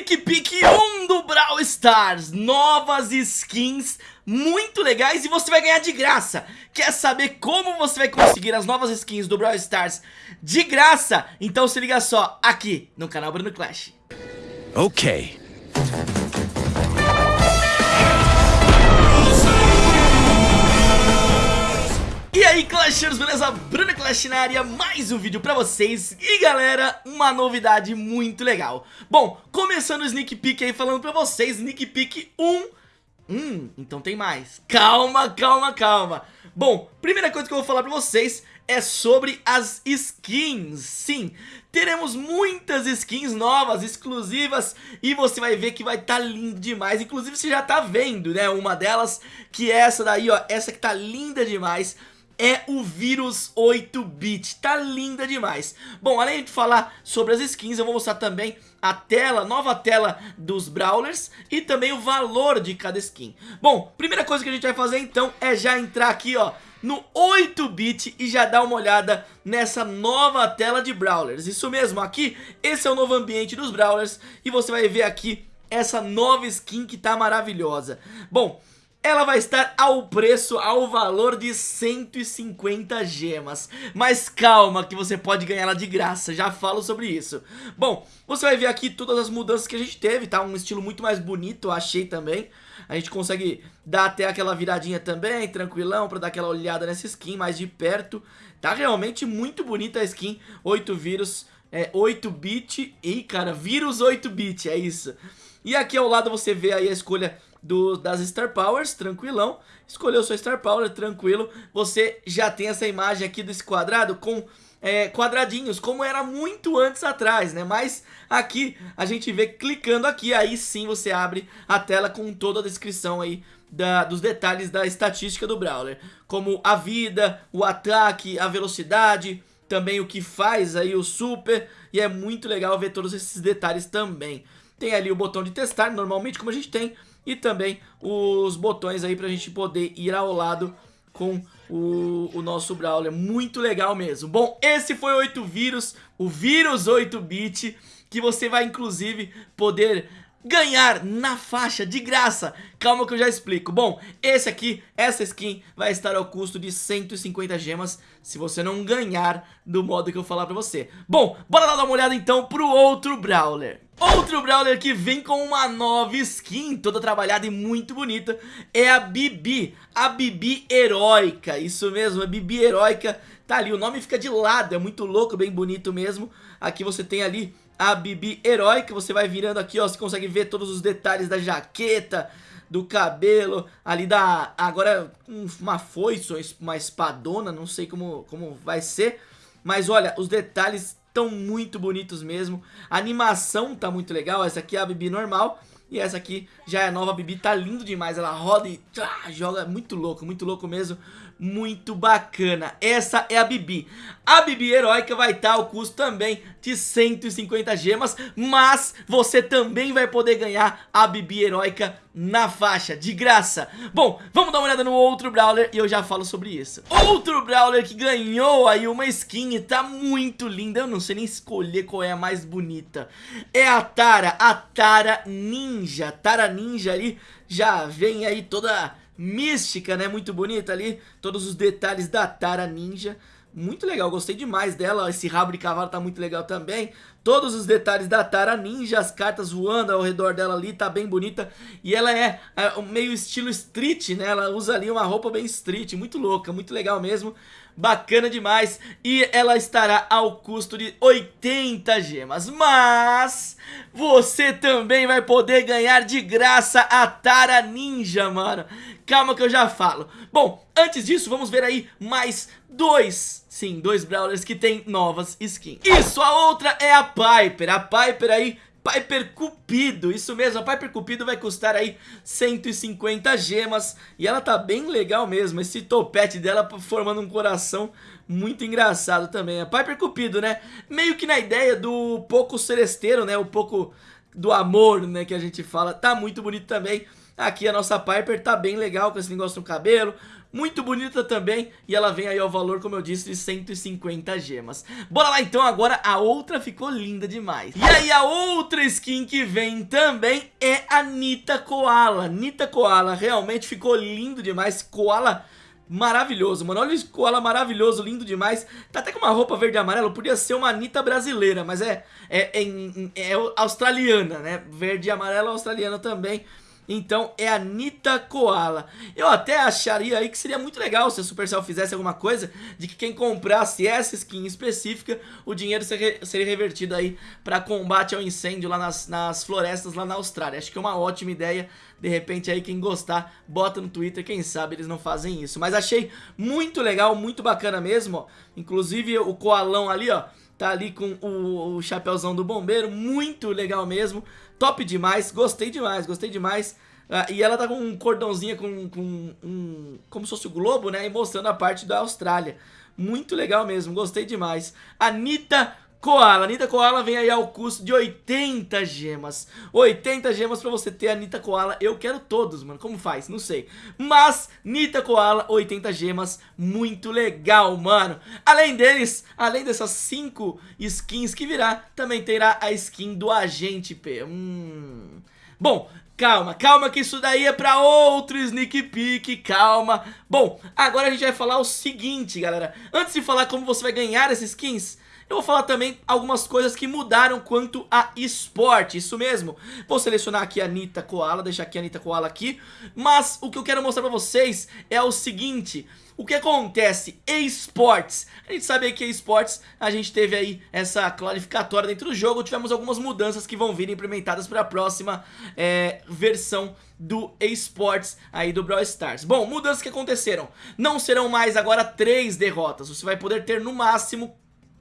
Peek 1 do Brawl Stars, novas skins muito legais e você vai ganhar de graça. Quer saber como você vai conseguir as novas skins do Brawl Stars de graça? Então se liga só aqui no canal Bruno Clash. Ok. Aí Clashers, beleza? Bruno Clash na área, mais um vídeo pra vocês. E galera, uma novidade muito legal. Bom, começando o Sneak Peek aí falando pra vocês Sneak Peek 1 Hum, então tem mais. Calma, calma, calma. Bom, primeira coisa que eu vou falar pra vocês é sobre as skins. Sim, teremos muitas skins novas, exclusivas E você vai ver que vai estar tá lindo demais. Inclusive você já tá vendo, né, uma delas Que é essa daí, ó, essa que tá linda demais é o vírus 8-bit, tá linda demais. Bom, além de falar sobre as skins, eu vou mostrar também a tela, nova tela dos Brawlers E também o valor de cada skin. Bom, primeira coisa que a gente vai fazer então é já entrar aqui ó no 8-bit e já dar uma olhada nessa nova tela de Brawlers. Isso mesmo, aqui, esse é o novo ambiente dos Brawlers E você vai ver aqui essa nova skin que tá maravilhosa. Bom, ela vai estar ao preço, ao valor de 150 gemas. Mas calma que você pode ganhar ela de graça, já falo sobre isso. Bom, você vai ver aqui todas as mudanças que a gente teve, tá? Um estilo muito mais bonito, achei também. A gente consegue dar até aquela viradinha também, tranquilão, pra dar aquela olhada nessa skin mais de perto. Tá realmente muito bonita a skin, 8 vírus, é 8-bit, e cara, vírus 8-bit, é isso. E aqui ao lado você vê aí a escolha do, das Star Powers, tranquilão. Escolheu sua Star Power, tranquilo. Você já tem essa imagem aqui desse quadrado com é, quadradinhos, como era muito antes atrás, né? Mas aqui a gente vê clicando aqui, aí sim você abre a tela com toda a descrição aí da, dos detalhes da estatística do Brawler. Como a vida, o ataque, a velocidade, também o que faz aí o super. E é muito legal ver todos esses detalhes também. Tem ali o botão de testar, normalmente como a gente tem e também os botões aí pra gente poder ir ao lado com o, o, nosso Brawler, muito legal mesmo. Bom, esse foi o 8 vírus, o vírus 8-bit, que você vai inclusive poder ganhar na faixa de graça. Calma que eu já explico. Bom, esse aqui, essa skin vai estar ao custo de 150 gemas Se você não ganhar do modo que eu falar pra você. Bom, bora lá dar uma olhada então pro outro Brawler. Outro Brawler que vem com uma nova skin, toda trabalhada e muito bonita, é a Bibi, a Bibi Heróica, isso mesmo, a Bibi Heróica, tá ali, o nome fica de lado, é muito louco, bem bonito mesmo, aqui você tem ali a Bibi Heróica, você vai virando aqui, ó, você consegue ver todos os detalhes da jaqueta, do cabelo, ali da, agora uma foice, uma espadona, não sei como, como vai ser, mas olha, os detalhes estão muito bonitos mesmo. A animação tá muito legal, essa aqui é a Bibi normal. E essa aqui já é a nova Bibi, tá lindo demais, ela roda e joga muito louco, muito louco mesmo, muito bacana. Essa é a Bibi. A Bibi heróica vai estar ao custo também de 150 gemas, mas você também vai poder ganhar a Bibi heróica na faixa, de graça. Bom, vamos dar uma olhada no outro Brawler e eu já falo sobre isso. Outro Brawler que ganhou aí uma skin e tá muito linda, eu não sei nem escolher qual é a mais bonita. É a Tara, a Tara Ninja. Tara Ninja ali já vem aí toda mística, né? Muito bonita ali, todos os detalhes da Tara Ninja. Muito legal, gostei demais dela, esse rabo de cavalo tá muito legal também. Todos os detalhes da Tara Ninja, as cartas voando ao redor dela ali, tá bem bonita. E ela é, é meio estilo street, né, ela usa ali uma roupa bem street, muito louca, muito legal mesmo Bacana demais. E ela estará ao custo de 80 gemas. Mas você também vai poder ganhar de graça a Tara Ninja, mano. Calma que eu já falo. Bom, antes disso, vamos ver aí mais dois, sim, dois Brawlers que tem novas skins. Isso, a outra é a Piper. A Piper aí Piper Cupido, isso mesmo, a Piper Cupido vai custar aí 150 gemas E ela tá bem legal mesmo, esse topete dela formando um coração muito engraçado também A Piper Cupido, né, meio que na ideia do pouco celesteiro, né, o pouco do amor, né, que a gente fala Tá muito bonito também. Aqui a nossa Piper tá bem legal com esse negócio no cabelo, muito bonita também E ela vem aí ao valor, como eu disse, de 150 gemas Bora lá então, agora a outra ficou linda demais E aí a outra skin que vem também é a Nita Koala Nita Koala realmente ficou lindo demais Koala maravilhoso, mano. Olha o Koala maravilhoso, lindo demais. Tá até com uma roupa verde e amarelo. Podia ser uma Anitta brasileira, mas é, é, é, é australiana, né? Verde e amarelo australiana também. Então é a Nita Koala. Eu até acharia aí que seria muito legal se a Supercell fizesse alguma coisa de que quem comprasse essa skin específica, o dinheiro seria, seria revertido aí para combate ao incêndio lá nas, nas florestas lá na Austrália. Acho que é uma ótima ideia. De repente aí quem gostar, bota no Twitter, quem sabe eles não fazem isso. Mas achei muito legal, muito bacana mesmo, ó. Inclusive o koalão ali, ó Tá ali com o, o chapéuzão do bombeiro, muito legal mesmo. Top demais, gostei demais, gostei demais. Uh, e ela tá com um cordãozinho com, com um, como se fosse o globo, né? E mostrando a parte da Austrália. Muito legal mesmo, gostei demais. Anitta Koala, Anitta Koala vem aí ao custo de 80 gemas. 80 gemas pra você ter a Anitta Koala. Eu quero todos, mano, como faz? Não sei. Mas, Anitta Koala, 80 gemas. Muito legal, mano. Além deles, além dessas 5 skins que virá Também terá a skin do Agente P. Hum... Bom, Calma, calma que isso daí é pra outro sneak peek, calma Bom, agora a gente vai falar o seguinte, galera Antes de falar como você vai ganhar essas skins eu vou falar também algumas coisas que mudaram quanto a esporte, isso mesmo. Vou selecionar aqui a Anitta Koala, deixar aqui a Anitta Koala aqui. Mas o que eu quero mostrar pra vocês é o seguinte... O que acontece? Esportes. A gente sabe que esportes, a gente teve aí essa clarificatória dentro do jogo, tivemos algumas mudanças que vão vir implementadas para a próxima é, versão do esportes aí do Brawl Stars. Bom, mudanças que aconteceram. Não serão mais agora três derrotas, você vai poder ter no máximo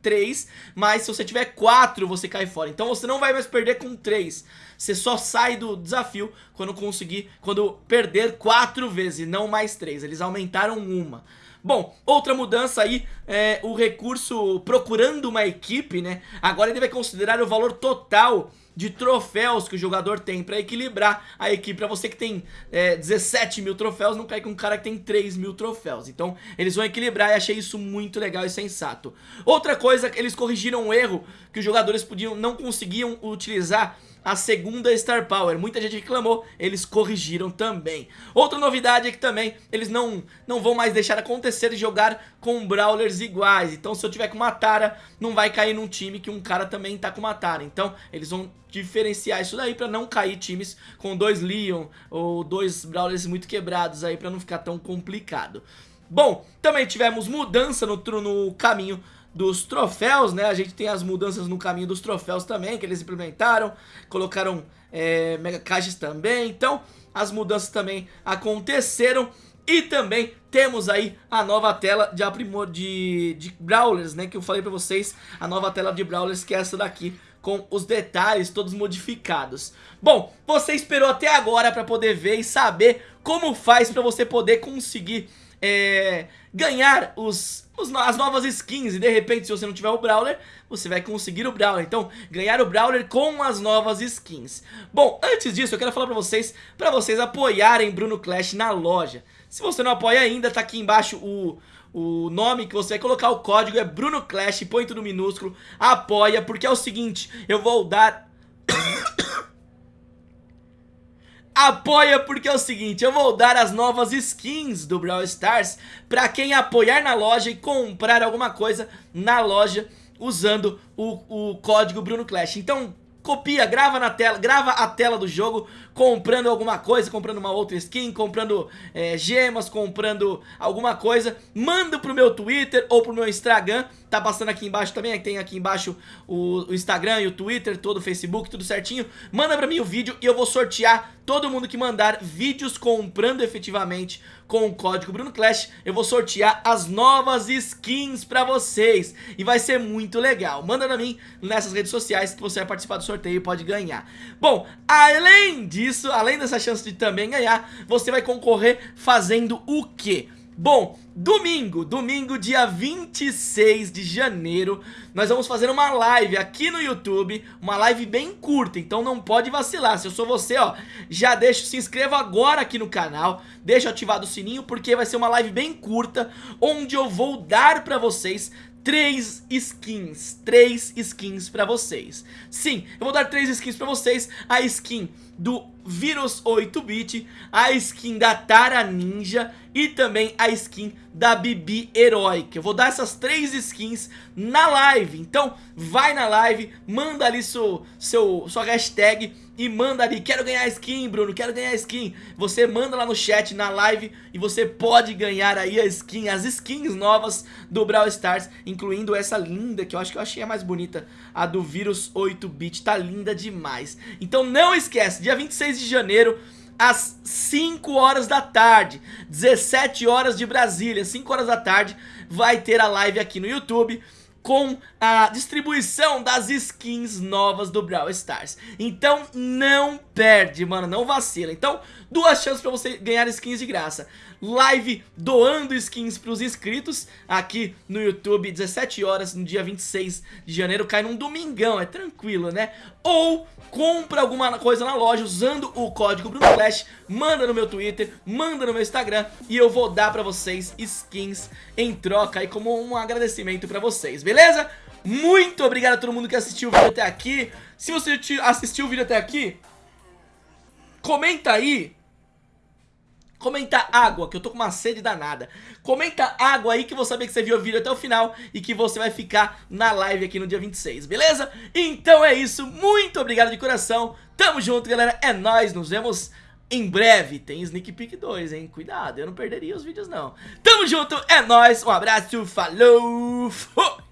3, mas se você tiver 4 você cai fora. Então você não vai mais perder com 3. Você só sai do desafio quando conseguir, quando perder 4 vezes, não mais 3. Eles aumentaram uma. Bom, outra mudança aí é o recurso procurando uma equipe, né? Agora ele vai considerar o valor total de troféus que o jogador tem pra equilibrar a equipe. Pra você que tem é, 17 mil troféus, não cair com um cara que tem 3 mil troféus. Então eles vão equilibrar e achei isso muito legal e sensato. Outra coisa, eles corrigiram um erro que os jogadores podiam, não conseguiam utilizar a segunda Star Power. Muita gente reclamou, eles corrigiram também. Outra novidade é que também eles não, não vão mais deixar acontecer de jogar com Brawlers iguais. Então se eu tiver com uma Tara, não vai cair num time que um cara também tá com uma Tara. Então eles vão diferenciar isso daí pra não cair times com dois Leon ou dois Brawlers muito quebrados aí pra não ficar tão complicado. Bom, também tivemos mudança no, no caminho dos troféus, né? A gente tem as mudanças no caminho dos troféus também, que eles implementaram, colocaram é, mega caixas também, então as mudanças também aconteceram e também temos aí a nova tela de aprimor de, de Brawlers, né? Que eu falei pra vocês, a nova tela de Brawlers que é essa daqui, com os detalhes todos modificados. Bom, você esperou até agora pra poder ver e saber como faz pra você poder conseguir é, ganhar os, os, as novas skins e de repente se você não tiver o Brawler, você vai conseguir o Brawler. Então, ganhar o Brawler com as novas skins. Bom, antes disso eu quero falar pra vocês, pra vocês apoiarem Bruno Clash na loja. Se você não apoia ainda, tá aqui embaixo o... O nome que você vai colocar o código é Bruno Clash, põe tudo minúsculo, apoia, porque é o seguinte, eu vou dar Apoia porque é o seguinte, eu vou dar as novas skins do Brawl Stars pra quem apoiar na loja e comprar alguma coisa na loja usando o, o código Bruno Clash. Então copia, grava na tela, grava a tela do jogo comprando alguma coisa, comprando uma outra skin, comprando é, gemas, comprando alguma coisa, manda pro meu Twitter ou pro meu Instagram, tá passando aqui embaixo também, tem aqui embaixo o, o Instagram e o Twitter, todo o Facebook, tudo certinho, manda pra mim o vídeo e eu vou sortear todo mundo que mandar vídeos comprando efetivamente com o código Bruno Clash, eu vou sortear as novas skins pra vocês e vai ser muito legal, manda pra mim nessas redes sociais que você vai participar do sorteio e pode ganhar. Bom, além disso, além dessa chance de também ganhar, você vai concorrer fazendo o quê? Bom, domingo, domingo dia 26 de janeiro, nós vamos fazer uma live aqui no YouTube, uma live bem curta, então não pode vacilar. Se eu sou você, ó, já deixa, se inscreva agora aqui no canal, deixa ativado o sininho porque vai ser uma live bem curta, onde eu vou dar pra vocês três skins, três skins pra vocês. Sim, eu vou dar três skins pra vocês, a skin do Vírus 8-bit, a skin da Tara Ninja e também a skin da Bibi Heróica. Eu vou dar essas três skins na live, então vai na live, manda ali seu, seu, sua hashtag e manda ali, quero ganhar skin Bruno, quero ganhar skin. Você manda lá no chat, na live e você pode ganhar aí a skin, as skins novas do Brawl Stars Incluindo essa linda, que eu acho que eu achei a mais bonita, a do Vírus 8-bit, tá linda demais. Então não esquece, dia 26 de janeiro às 5 horas da tarde 17 horas de Brasília, 5 horas da tarde Vai ter a live aqui no YouTube com a distribuição das skins novas do Brawl Stars. Então não perde, mano, não vacila. Então, duas chances pra você ganhar skins de graça. Live doando skins pros inscritos aqui no YouTube, 17 horas no dia 26 de janeiro, cai num domingão, é tranquilo, né? Ou compra alguma coisa na loja usando o código BrunoFlash, manda no meu Twitter, manda no meu Instagram e eu vou dar pra vocês skins em troca aí como um agradecimento pra vocês, beleza? Muito obrigado a todo mundo que assistiu o vídeo até aqui. Se você assistiu o vídeo até aqui, comenta aí Comenta água, que eu tô com uma sede danada. Comenta água aí que eu vou saber que você viu o vídeo até o final E que você vai ficar na live aqui no dia 26, beleza? Então é isso, muito obrigado de coração. Tamo junto galera, é nóis, nos vemos em breve. Tem Sneak Peek 2, hein, cuidado, eu não perderia os vídeos não. Tamo junto, é nóis, um abraço, falou, fui